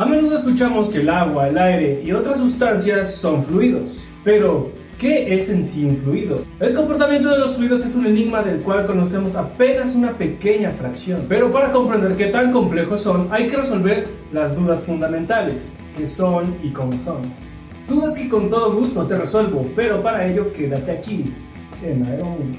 A menudo escuchamos que el agua, el aire y otras sustancias son fluidos, pero ¿qué es en sí un fluido? El comportamiento de los fluidos es un enigma del cual conocemos apenas una pequeña fracción, pero para comprender qué tan complejos son hay que resolver las dudas fundamentales, qué son y cómo son. Dudas que con todo gusto te resuelvo, pero para ello quédate aquí, en Aeromundo.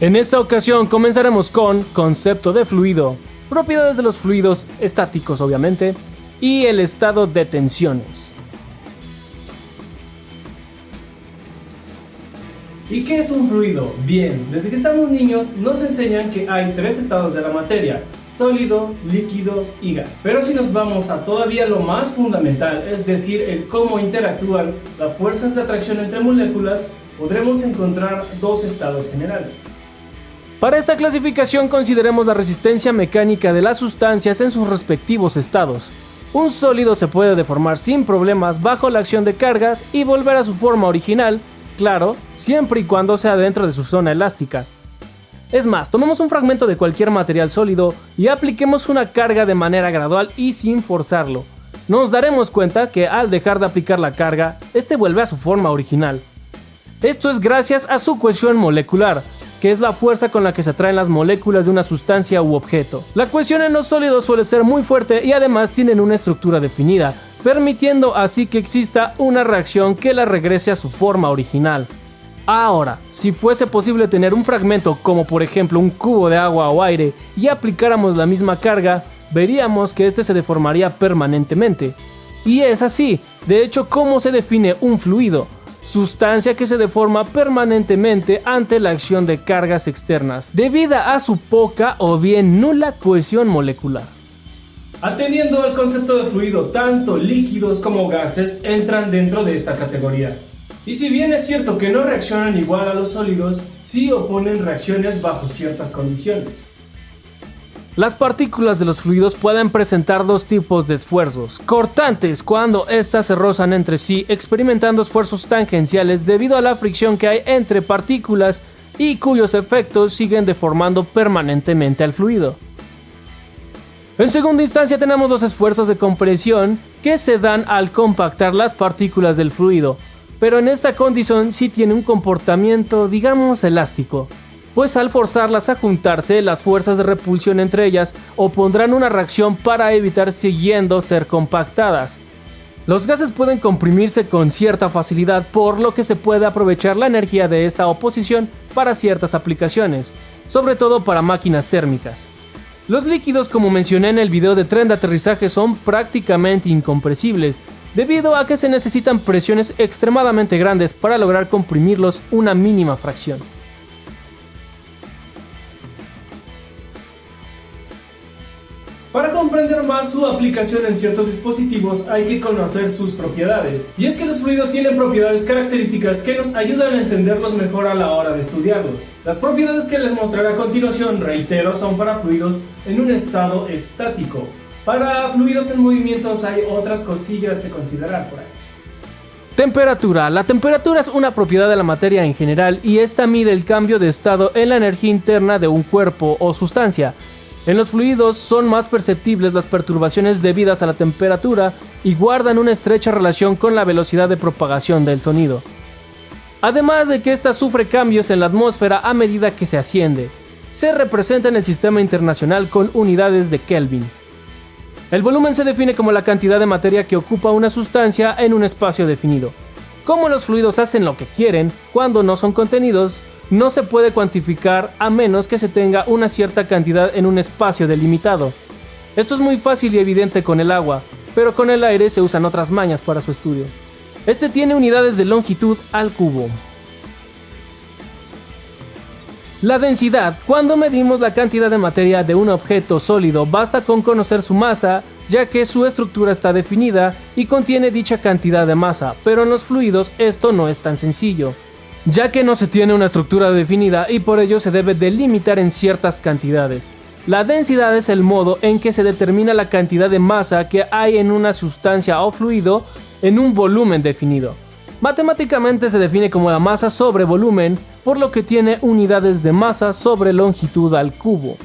En esta ocasión comenzaremos con concepto de fluido, propiedades de los fluidos estáticos obviamente, y el estado de tensiones. ¿Y qué es un fluido? Bien, desde que estamos niños nos enseñan que hay tres estados de la materia, sólido, líquido y gas. Pero si nos vamos a todavía lo más fundamental, es decir, el cómo interactúan las fuerzas de atracción entre moléculas, podremos encontrar dos estados generales. Para esta clasificación consideremos la resistencia mecánica de las sustancias en sus respectivos estados. Un sólido se puede deformar sin problemas bajo la acción de cargas y volver a su forma original, claro, siempre y cuando sea dentro de su zona elástica. Es más, tomemos un fragmento de cualquier material sólido y apliquemos una carga de manera gradual y sin forzarlo. Nos daremos cuenta que al dejar de aplicar la carga, este vuelve a su forma original. Esto es gracias a su cohesión molecular, que es la fuerza con la que se atraen las moléculas de una sustancia u objeto. La cohesión en los sólidos suele ser muy fuerte y además tienen una estructura definida, permitiendo así que exista una reacción que la regrese a su forma original. Ahora, si fuese posible tener un fragmento como por ejemplo un cubo de agua o aire y aplicáramos la misma carga, veríamos que este se deformaría permanentemente. Y es así, de hecho, cómo se define un fluido sustancia que se deforma permanentemente ante la acción de cargas externas, debido a su poca o bien nula cohesión molecular. Atendiendo al concepto de fluido, tanto líquidos como gases entran dentro de esta categoría. Y si bien es cierto que no reaccionan igual a los sólidos, sí oponen reacciones bajo ciertas condiciones. Las partículas de los fluidos pueden presentar dos tipos de esfuerzos. Cortantes, cuando éstas se rozan entre sí, experimentando esfuerzos tangenciales debido a la fricción que hay entre partículas y cuyos efectos siguen deformando permanentemente al fluido. En segunda instancia tenemos los esfuerzos de compresión que se dan al compactar las partículas del fluido, pero en esta condición sí tiene un comportamiento digamos elástico pues al forzarlas a juntarse, las fuerzas de repulsión entre ellas opondrán una reacción para evitar siguiendo ser compactadas. Los gases pueden comprimirse con cierta facilidad, por lo que se puede aprovechar la energía de esta oposición para ciertas aplicaciones, sobre todo para máquinas térmicas. Los líquidos, como mencioné en el video de tren de aterrizaje, son prácticamente incompresibles, debido a que se necesitan presiones extremadamente grandes para lograr comprimirlos una mínima fracción. Su aplicación en ciertos dispositivos hay que conocer sus propiedades. Y es que los fluidos tienen propiedades características que nos ayudan a entenderlos mejor a la hora de estudiarlos. Las propiedades que les mostraré a continuación, reitero, son para fluidos en un estado estático. Para fluidos en movimientos hay otras cosillas que considerar por ahí. Temperatura. La temperatura es una propiedad de la materia en general y esta mide el cambio de estado en la energía interna de un cuerpo o sustancia. En los fluidos son más perceptibles las perturbaciones debidas a la temperatura y guardan una estrecha relación con la velocidad de propagación del sonido. Además de que ésta sufre cambios en la atmósfera a medida que se asciende, se representa en el sistema internacional con unidades de Kelvin. El volumen se define como la cantidad de materia que ocupa una sustancia en un espacio definido. Como los fluidos hacen lo que quieren cuando no son contenidos, no se puede cuantificar a menos que se tenga una cierta cantidad en un espacio delimitado. Esto es muy fácil y evidente con el agua, pero con el aire se usan otras mañas para su estudio. Este tiene unidades de longitud al cubo. La densidad. Cuando medimos la cantidad de materia de un objeto sólido, basta con conocer su masa, ya que su estructura está definida y contiene dicha cantidad de masa, pero en los fluidos esto no es tan sencillo ya que no se tiene una estructura definida y por ello se debe delimitar en ciertas cantidades. La densidad es el modo en que se determina la cantidad de masa que hay en una sustancia o fluido en un volumen definido. Matemáticamente se define como la masa sobre volumen, por lo que tiene unidades de masa sobre longitud al cubo.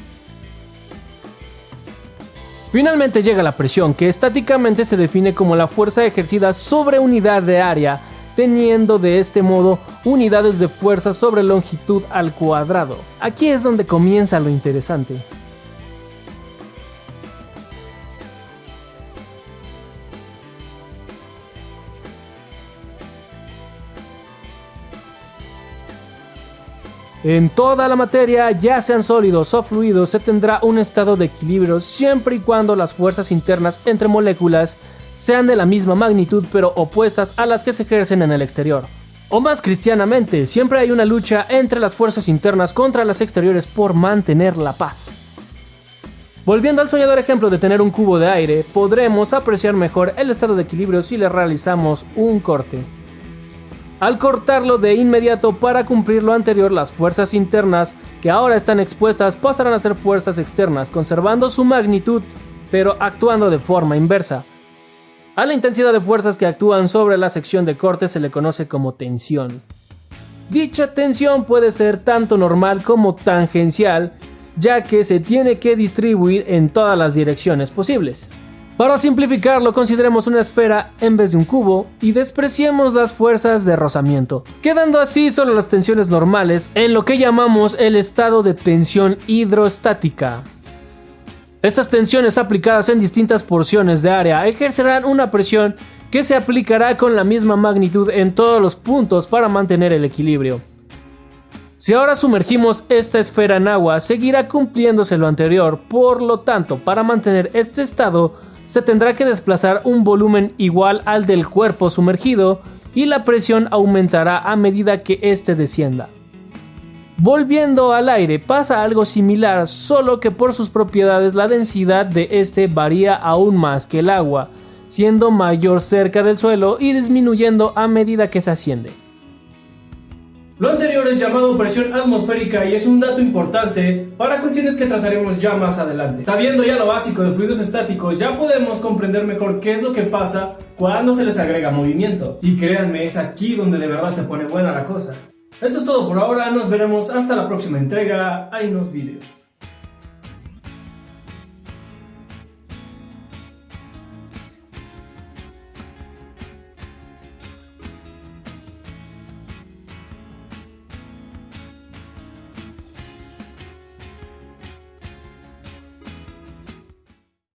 Finalmente llega la presión, que estáticamente se define como la fuerza ejercida sobre unidad de área, teniendo de este modo unidades de fuerza sobre longitud al cuadrado. Aquí es donde comienza lo interesante. En toda la materia, ya sean sólidos o fluidos, se tendrá un estado de equilibrio siempre y cuando las fuerzas internas entre moléculas sean de la misma magnitud pero opuestas a las que se ejercen en el exterior. O más cristianamente, siempre hay una lucha entre las fuerzas internas contra las exteriores por mantener la paz. Volviendo al soñador ejemplo de tener un cubo de aire, podremos apreciar mejor el estado de equilibrio si le realizamos un corte. Al cortarlo de inmediato para cumplir lo anterior, las fuerzas internas que ahora están expuestas pasarán a ser fuerzas externas, conservando su magnitud, pero actuando de forma inversa. A la intensidad de fuerzas que actúan sobre la sección de corte se le conoce como tensión. Dicha tensión puede ser tanto normal como tangencial, ya que se tiene que distribuir en todas las direcciones posibles. Para simplificarlo, consideremos una esfera en vez de un cubo y despreciemos las fuerzas de rozamiento, quedando así solo las tensiones normales en lo que llamamos el estado de tensión hidrostática. Estas tensiones aplicadas en distintas porciones de área ejercerán una presión que se aplicará con la misma magnitud en todos los puntos para mantener el equilibrio. Si ahora sumergimos esta esfera en agua, seguirá cumpliéndose lo anterior, por lo tanto, para mantener este estado, se tendrá que desplazar un volumen igual al del cuerpo sumergido y la presión aumentará a medida que éste descienda. Volviendo al aire pasa algo similar, solo que por sus propiedades la densidad de este varía aún más que el agua, siendo mayor cerca del suelo y disminuyendo a medida que se asciende. Lo anterior es llamado presión atmosférica y es un dato importante para cuestiones que trataremos ya más adelante. Sabiendo ya lo básico de fluidos estáticos, ya podemos comprender mejor qué es lo que pasa cuando se les agrega movimiento. Y créanme, es aquí donde de verdad se pone buena la cosa. Esto es todo por ahora, nos veremos hasta la próxima entrega. Hay unos vídeos.